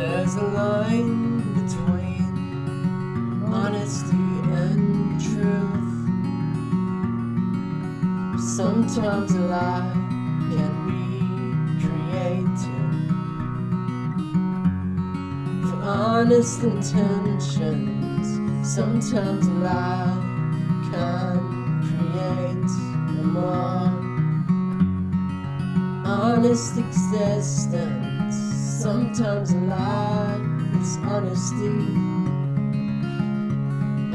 There's a line between honesty and truth. Sometimes a lie can be created for honest intentions. Sometimes a lie can create a more honest existence. Sometimes a lie is honesty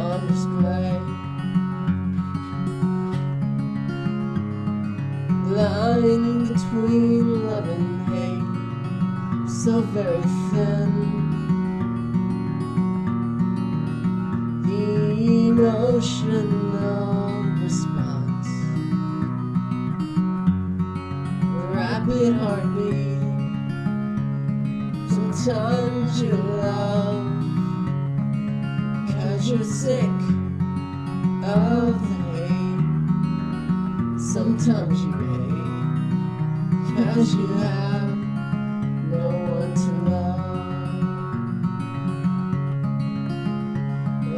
on display. Line between love and hate, so very thin. The emotional response, rapid heartbeat. Sometimes you love, cause you're sick of the hate. Sometimes you hate, cause you have no one to love.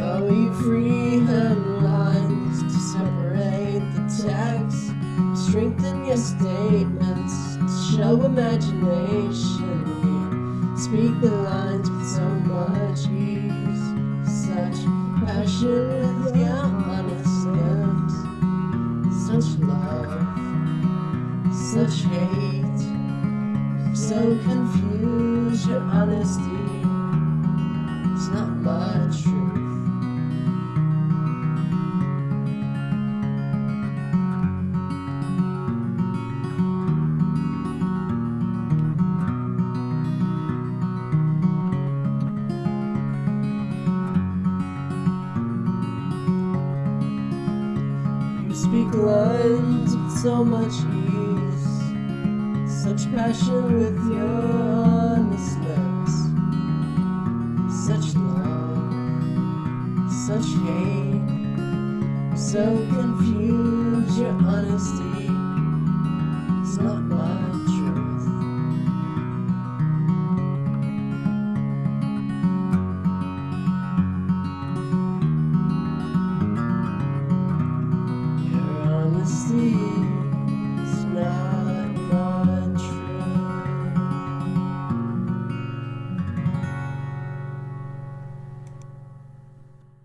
Oh, you freehand lines to separate the text, strengthen your statements, to show imagination. Speak the lines with so much ease, such passion with your honest such love, such hate, so confused. Your honesty It's not my speak lines with so much ease, such passion with your honest lips, such love, such hate, so confused. Your honesty is not mine. me.